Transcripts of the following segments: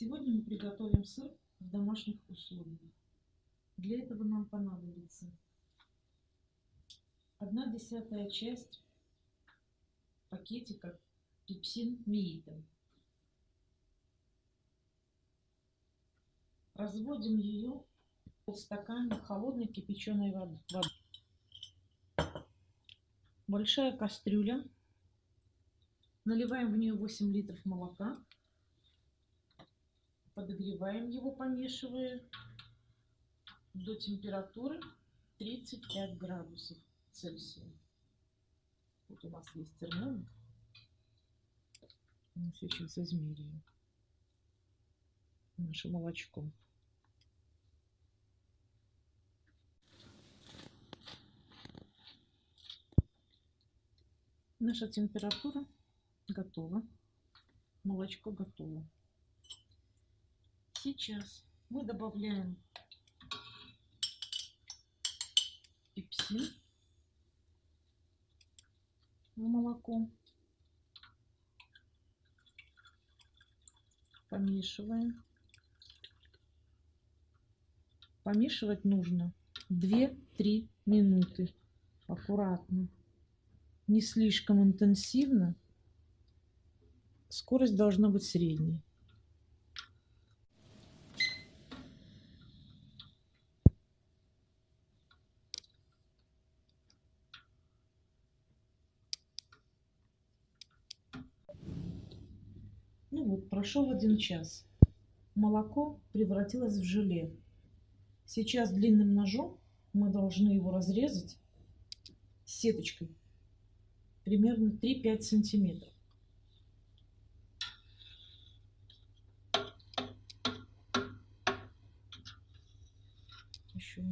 Сегодня мы приготовим сыр в домашних условиях. Для этого нам понадобится 1 десятая часть пакетика пепсин миита. Разводим ее в полстакана холодной кипяченой воды. Большая кастрюля. Наливаем в нее 8 литров молока. Подогреваем его, помешивая до температуры 35 градусов Цельсия. Вот у нас есть термометр. Мы сейчас измеряем наше молочко. Наша температура готова. Молочко готово. Сейчас мы добавляем пепсин в молоко. Помешиваем. Помешивать нужно 2-3 минуты. Аккуратно. Не слишком интенсивно. Скорость должна быть средней. Вот, прошел один час. Молоко превратилось в желе. Сейчас длинным ножом мы должны его разрезать сеточкой примерно 3-5 сантиметров. Еще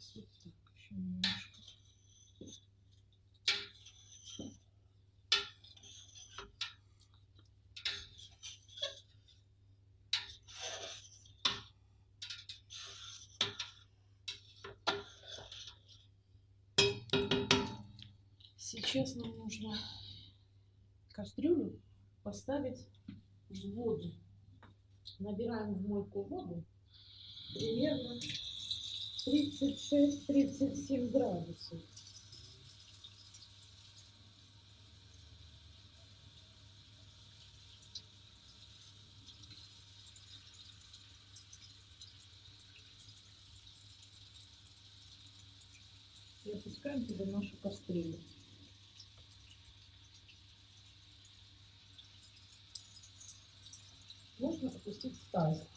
Сейчас вот так еще немножко. Сейчас нам нужно кастрюлю поставить в воду. Набираем в мойку воду примерно 36-37 градусов. И опускаем туда нашу кастрюлю. Можно опустить в тазик.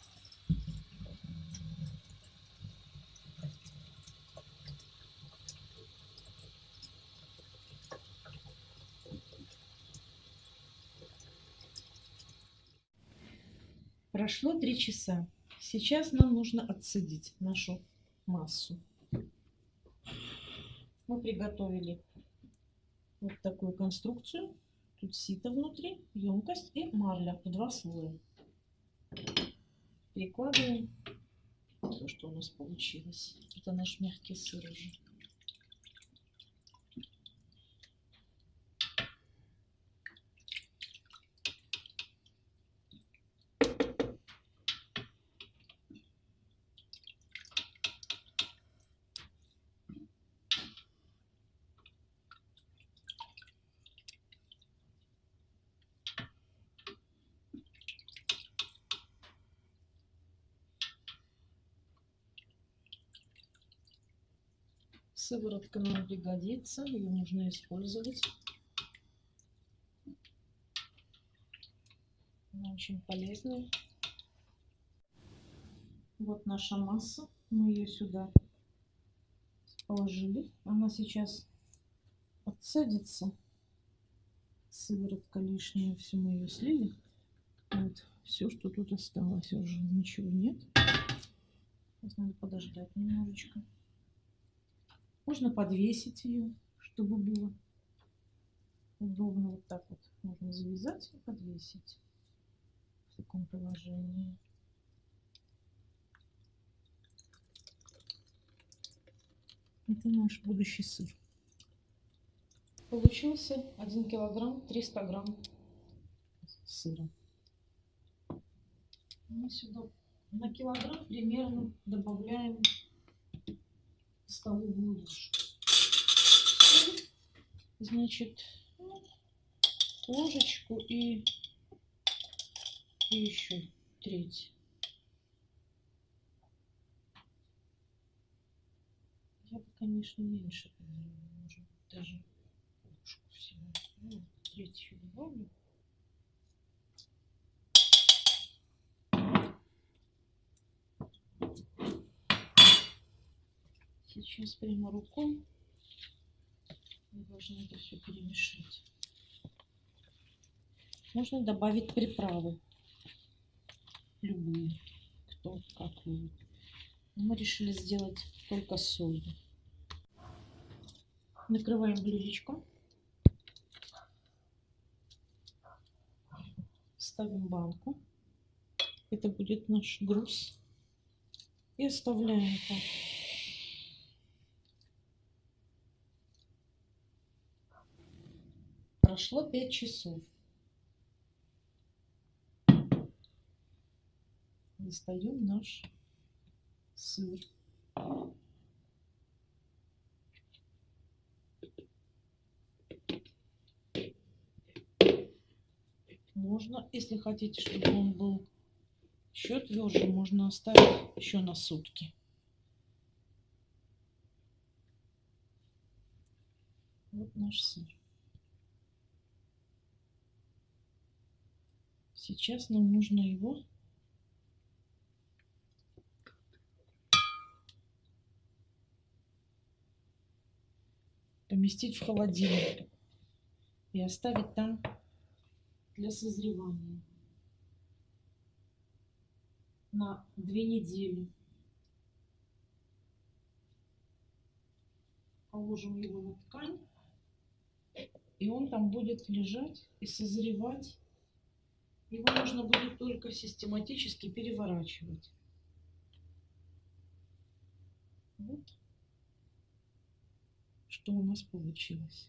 Прошло три часа. Сейчас нам нужно отцедить нашу массу. Мы приготовили вот такую конструкцию. Тут сито внутри, емкость и марля в два слоя. Перекладываем то, что у нас получилось. Это наш мягкий сыр уже. Сыворотка нам пригодится, ее нужно использовать. Она очень полезная. Вот наша масса. Мы ее сюда положили. Она сейчас отцедится. Сыворотка лишняя, все мы ее слили. Вот, все, что тут осталось, уже ничего нет. Сейчас надо подождать немножечко. Можно подвесить ее, чтобы было удобно. Вот так вот можно завязать и подвесить в таком положении. Это наш будущий сыр. Получился 1 килограмм 300 грамм сыра. Мы сюда на килограмм примерно добавляем столовую ложку. Значит, ложечку и, и еще треть. Я бы, конечно, меньше, может даже ложку всего. Ну, третью добавлю. Сейчас прямо рукой мы должны это все перемешать. Можно добавить приправы. Любые. Кто как любит. Но мы решили сделать только солью. Накрываем блюдечко. Ставим банку. Это будет наш груз. И оставляем так. Прошло 5 часов. Достаем наш сыр. Можно, если хотите, чтобы он был еще тверже, можно оставить еще на сутки. Вот наш сыр. Сейчас нам нужно его поместить в холодильник и оставить там для созревания на две недели. Положим его на ткань, и он там будет лежать и созревать. Его нужно будет только систематически переворачивать. Вот что у нас получилось.